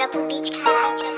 zrobił bić karaćka.